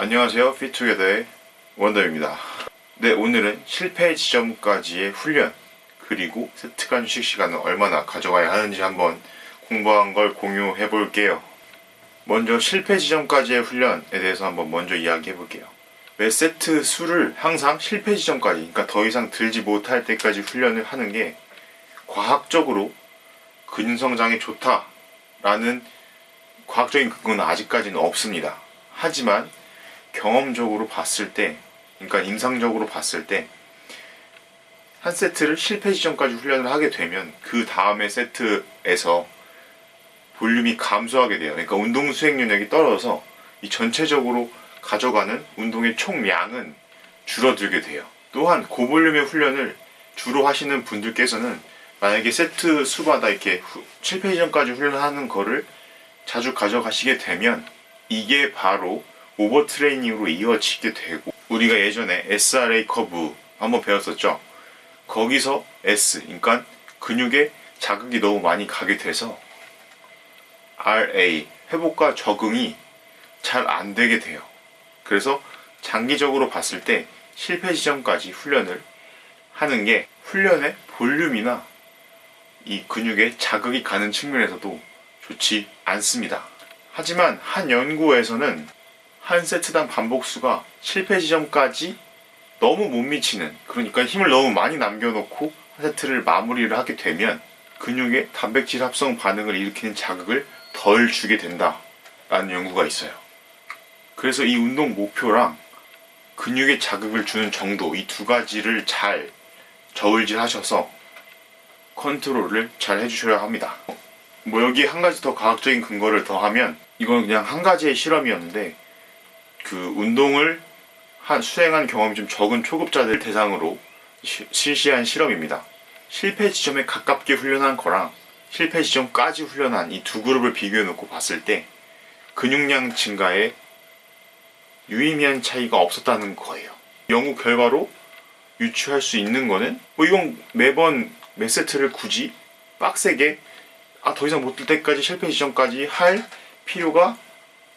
안녕하세요. 피투게더의 원더입니다. 네, 오늘은 실패 지점까지의 훈련 그리고 세트 간 휴식 시간을 얼마나 가져가야 하는지 한번 공부한 걸 공유해 볼게요. 먼저 실패 지점까지의 훈련에 대해서 한번 먼저 이야기해 볼게요. 매 세트 수를 항상 실패 지점까지, 그러니까 더 이상 들지 못할 때까지 훈련을 하는 게 과학적으로 근육 성장에 좋다라는 과학적인 근거는 아직까지는 없습니다. 하지만 경험적으로 봤을 때, 그러니까 임상적으로 봤을 때, 한 세트를 실패 지점까지 훈련을 하게 되면 그 다음의 세트에서 볼륨이 감소하게 돼요. 그러니까 운동 수행 능력이 떨어져서 이 전체적으로 가져가는 운동의 총량은 줄어들게 돼요. 또한 고볼륨의 훈련을 주로 하시는 분들께서는 만약에 세트 수마다 이렇게 후- 실패 지점까지 훈련하는 거를 자주 가져가시게 되면 이게 바로 오버 트레이닝으로 이어지게 되고 우리가 예전에 SRA 커브 한번 배웠었죠. 거기서 S, 그러니까 근육에 자극이 너무 많이 가게 돼서 RA, 회복과 적응이 잘 안 되게 돼요. 그래서 장기적으로 봤을 때 실패 지점까지 훈련을 하는 게 훈련의 볼륨이나 이 근육에 자극이 가는 측면에서도 좋지 않습니다. 하지만 한 연구에서는 한 세트당 반복수가 실패 지점까지 너무 못 미치는 그러니까 힘을 너무 많이 남겨놓고 한 세트를 마무리를 하게 되면 근육에 단백질 합성 반응을 일으키는 자극을 덜 주게 된다 라는 연구가 있어요. 그래서 이 운동 목표랑 근육에 자극을 주는 정도 이 두 가지를 잘 저울질 하셔서 컨트롤을 잘 해주셔야 합니다. 뭐 여기 한 가지 더 과학적인 근거를 더하면 이건 그냥 한 가지의 실험이었는데 그 운동을 한 수행한 경험이 좀 적은 초급자들 대상으로 시- 실시한 실험입니다. 실패 지점에 가깝게 훈련한 거랑 실패 지점까지 훈련한 이 두 그룹을 비교해 놓고 봤을 때 근육량 증가에 유의미한 차이가 없었다는 거예요. 연구 결과로 유추할 수 있는 거는 뭐 이건 매번 몇 세트를 굳이 빡세게 아 더 이상 못 들 때까지 실패 지점까지 할 필요가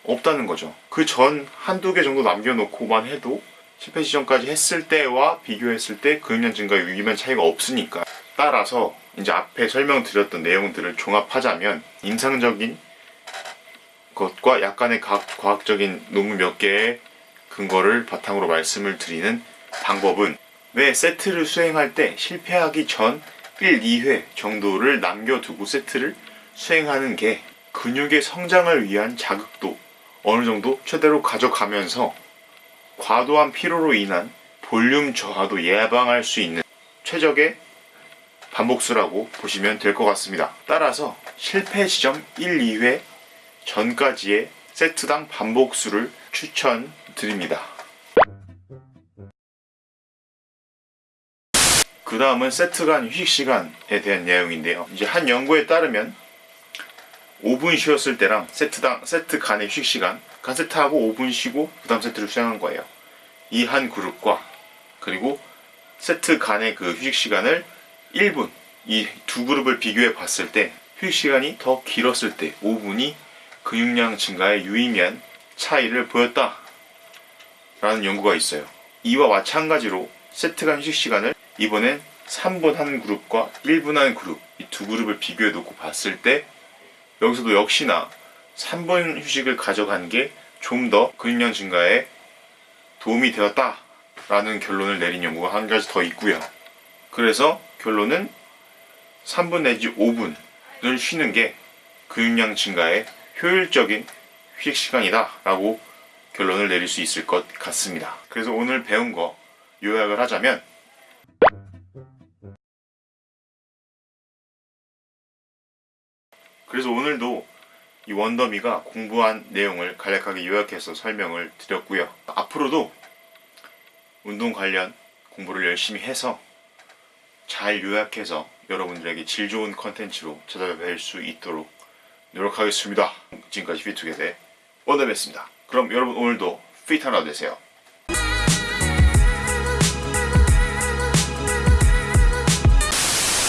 없다는 거죠. 그 전 한두 개 정도 남겨놓고만 해도 실패 지점까지 했을 때와 비교했을 때 근육량 증가에 유의미한 차이가 없으니까 따라서 이제 앞에 설명드렸던 내용들을 종합하자면 임상적인 것과 약간의 각- 과학적인 논문 몇 개의 근거를 바탕으로 말씀을 드리는 방법은 매 세트를 수행할 때 실패하기 전 1, 2회 정도를 남겨두고 세트를 수행하는 게 근육의 성장을 위한 자극도 어느 정도 최대로 가져가면서 과도한 피로로 인한 볼륨 저하도 예방할 수 있는 최적의 반복수라고 보시면 될 것 같습니다. 따라서 실패 지점 1, 2회 전까지의 세트당 반복수를 추천드립니다. 그 다음은 세트 간 휴식 시간에 대한 내용인데요. 이제 한 연구에 따르면 5분 쉬었을 때랑 세트당 세트 간의 휴식 시간, 간 세트하고 5분 쉬고 그 다음 세트를 수행한 거예요. 이 한 그룹과 그리고 세트 간의 그 휴식 시간을 1분 이 두 그룹을 비교해 봤을 때 휴식 시간이 더 길었을 때 5분이 근육량 증가에 유의미한 차이를 보였다. 라는 연구가 있어요. 이와 마찬가지로 세트 간 휴식 시간을 이번엔 3분 한 그룹과 1분 한 그룹 이 두 그룹을 비교해 놓고 봤을 때 여기서도 역시나 3분 휴식을 가져간 게 좀 더 근육량 증가에 도움이 되었다 라는 결론을 내린 연구가 한 가지 더 있고요. 그래서 결론은 3분 내지 5분을 쉬는 게 근육량 증가에 효율적인 휴식 시간이다 라고 결론을 내릴 수 있을 것 같습니다. 그래서 오늘 배운 거 요약을 하자면 그래서 오늘도 이 원더미가 공부한 내용을 간략하게 요약해서 설명을 드렸고요. 앞으로도 운동 관련 공부를 열심히 해서 잘 요약해서 여러분들에게 질 좋은 컨텐츠로 찾아뵐 수 있도록 노력하겠습니다. 지금까지 피투게더 원더미였습니다. 그럼 여러분 오늘도 피트 하나 되세요.